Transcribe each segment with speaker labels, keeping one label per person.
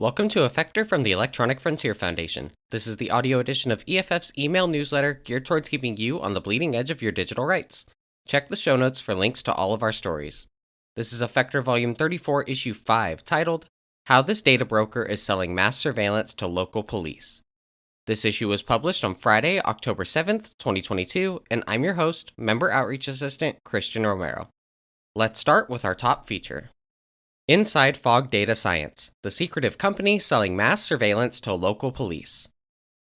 Speaker 1: Welcome to Effector from the Electronic Frontier Foundation. This is the audio edition of EFF's email newsletter geared towards keeping you on the bleeding edge of your digital rights. Check the show notes for links to all of our stories. This is Effector Volume 34, Issue 5, titled How This Data Broker is Selling Mass Surveillance to Local Police. This issue was published on Friday, October 7th, 2022, and I'm your host, Member Outreach Assistant Christian Romero. Let's start with our top feature. Inside Fog Data Science, the secretive company selling mass surveillance to local police.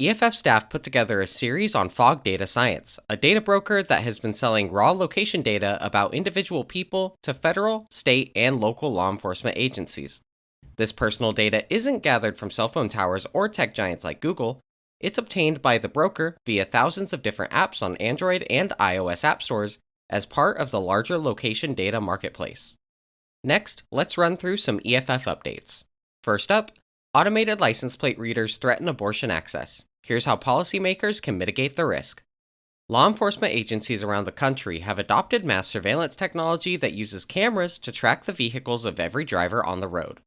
Speaker 1: EFF staff put together a series on Fog Data Science, a data broker that has been selling raw location data about individual people to federal, state, and local law enforcement agencies. This personal data isn't gathered from cell phone towers or tech giants like Google. It's obtained by the broker via thousands of different apps on Android and iOS app stores as part of the larger location data marketplace. Next, let's run through some EFF updates. First up, automated license plate readers threaten abortion access. Here's how policymakers can mitigate the risk. Law enforcement agencies around the country have adopted mass surveillance technology that uses cameras to track the vehicles of every driver on the road.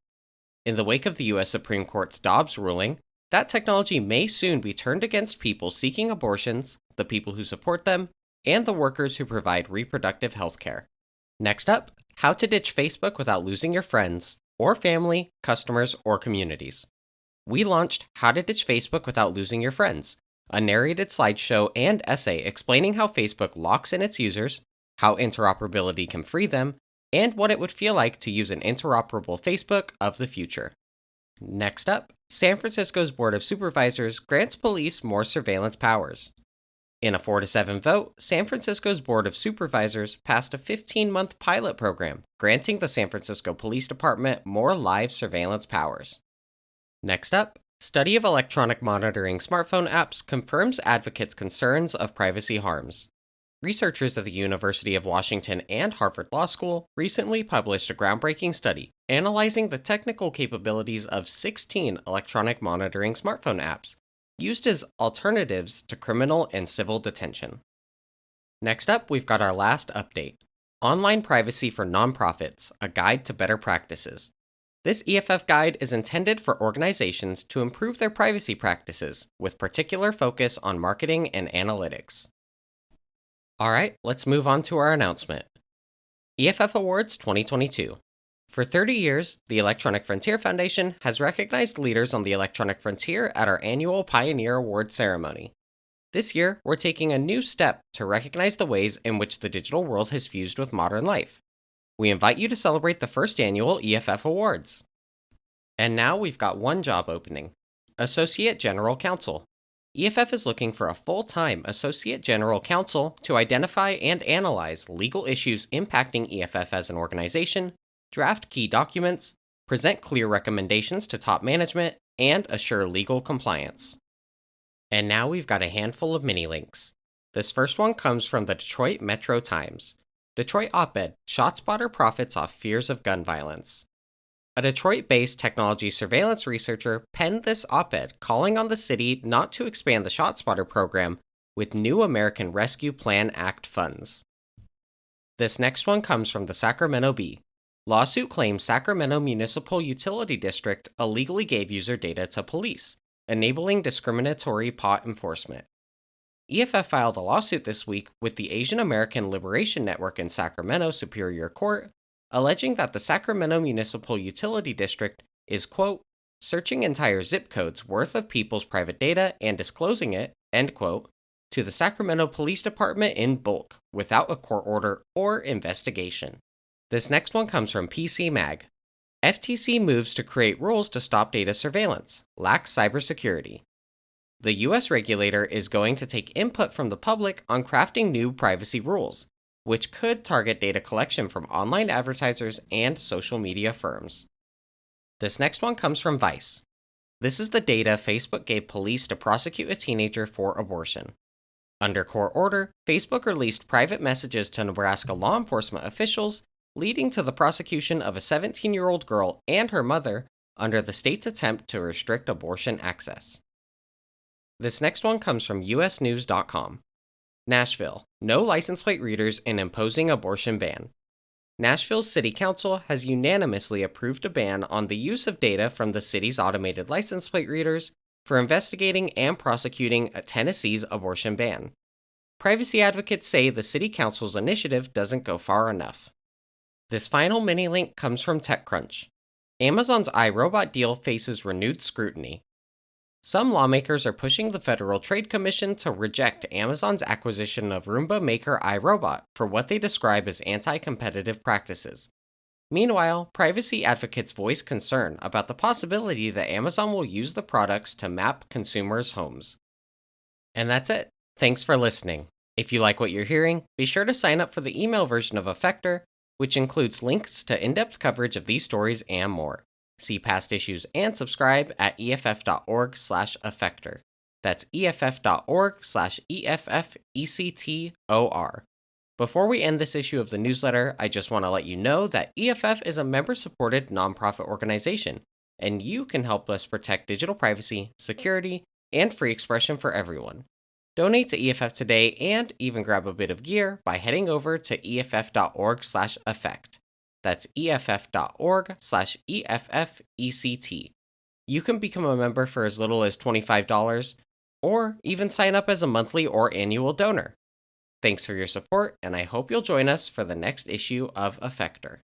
Speaker 1: In the wake of the US Supreme Court's Dobbs ruling, that technology may soon be turned against people seeking abortions, the people who support them, and the workers who provide reproductive health care. Next up, how to ditch Facebook without losing your friends, or family, customers, or communities. We launched How to Ditch Facebook Without Losing Your Friends, a narrated slideshow and essay explaining how Facebook locks in its users, how interoperability can free them, and what it would feel like to use an interoperable Facebook of the future. Next up, San Francisco's Board of Supervisors grants police more surveillance powers. In a 4 to 7 vote, San Francisco's Board of Supervisors passed a 15 month pilot program, granting the San Francisco Police Department more live surveillance powers. Next up, study of electronic monitoring smartphone apps confirms advocates' concerns of privacy harms. Researchers at the University of Washington and Harvard Law School recently published a groundbreaking study analyzing the technical capabilities of 16 electronic monitoring smartphone apps used as alternatives to criminal and civil detention. Next up, we've got our last update Online Privacy for Nonprofits A Guide to Better Practices. This EFF guide is intended for organizations to improve their privacy practices, with particular focus on marketing and analytics. Alright, let's move on to our announcement. EFF Awards 2022. For 30 years, the Electronic Frontier Foundation has recognized leaders on the electronic frontier at our annual Pioneer Award ceremony. This year, we're taking a new step to recognize the ways in which the digital world has fused with modern life. We invite you to celebrate the first annual EFF Awards. And now we've got one job opening Associate General Counsel. EFF is looking for a full time Associate General Counsel to identify and analyze legal issues impacting EFF as an organization draft key documents, present clear recommendations to top management, and assure legal compliance. And now we've got a handful of mini links. This first one comes from the Detroit Metro Times. Detroit op ed ShotSpotter profits off fears of gun violence. A Detroit based technology surveillance researcher penned this op ed calling on the city not to expand the ShotSpotter program with new American Rescue Plan Act funds. This next one comes from the Sacramento Bee. Lawsuit claims Sacramento Municipal Utility District illegally gave user data to police, enabling discriminatory pot enforcement. EFF filed a lawsuit this week with the Asian American Liberation Network in Sacramento Superior Court, alleging that the Sacramento Municipal Utility District is, quote, searching entire zip codes worth of people's private data and disclosing it, end quote, to the Sacramento Police Department in bulk without a court order or investigation. This next one comes from PC Mag. FTC moves to create rules to stop data surveillance, lax cybersecurity. The US regulator is going to take input from the public on crafting new privacy rules, which could target data collection from online advertisers and social media firms. This next one comes from Vice. This is the data Facebook gave police to prosecute a teenager for abortion. Under court order, Facebook released private messages to Nebraska law enforcement officials leading to the prosecution of a 17 year old girl and her mother under the state's attempt to restrict abortion access. This next one comes from usnews.com. Nashville, no license plate readers in imposing abortion ban. Nashville's City Council has unanimously approved a ban on the use of data from the city's automated license plate readers for investigating and prosecuting a Tennessee's abortion ban. Privacy advocates say the City Council's initiative doesn't go far enough. This final mini link comes from TechCrunch. Amazon's iRobot deal faces renewed scrutiny. Some lawmakers are pushing the Federal Trade Commission to reject Amazon's acquisition of Roomba maker iRobot for what they describe as anti competitive practices. Meanwhile, privacy advocates voice concern about the possibility that Amazon will use the products to map consumers' homes. And that's it. Thanks for listening. If you like what you're hearing, be sure to sign up for the email version of Effector, which includes links to in depth coverage of these stories and more. See past issues and subscribe at EFF.org slash effector. That's EFF.org slash EFFECTOR. Before we end this issue of the newsletter, I just want to let you know that EFF is a member supported nonprofit organization, and you can help us protect digital privacy, security, and free expression for everyone. Donate to EFF today and even grab a bit of gear by heading over to EFF.org/effect. That's EFF.org/EFFECT. You can become a member for as little as $25 or even sign up as a monthly or annual donor. Thanks for your support, and I hope you'll join us for the next issue of Effector.